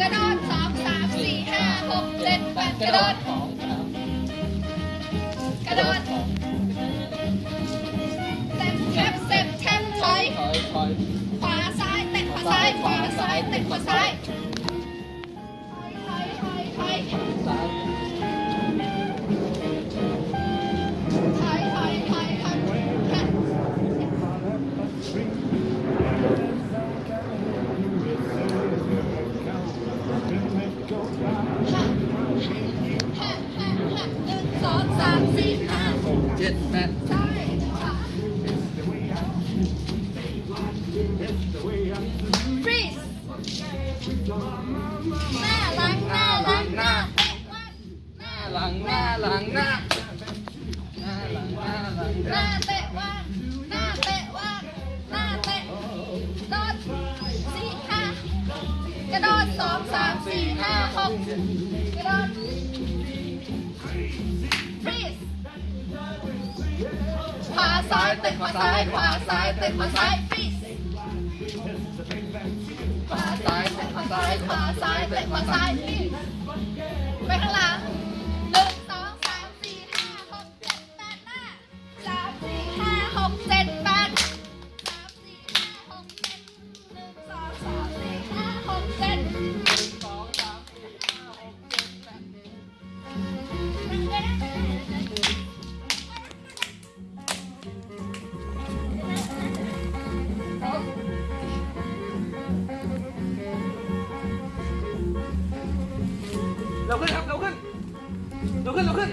กระโดดสองสามสี่ห้าหกเจ็ดแปดกระโดดกระโดดเต็มแคบเต็มแคบถอยขวาซ้ายเตะขวาซ้ายขวาซ้ายเตะขวาซ้ายถอยถอยถอยถอย สองสามสี่ห้าหกเจ็ดแปดซ้ายขวา freeze หน้าหลังหน้าหลังหน้าเตะวันหน้าหลังหน้าหลังหน้าหน้าหลังหน้าหลังหน้าเตะวันหน้าเตะวันหน้าเตะโดดสี่ห้ากระโดดสองสามสี่ห้าหก ขวาซ้ายเตะขวาซ้ายขวาซ้ายเตะขวาซ้ายปีขวาซ้ายเตะขวาซ้ายขวาซ้ายเตะขวาซ้ายปีไปข้างหลัง เร็วขึ้นครับเร็วขึ้นเร็วขึ้นเร็วขึ้น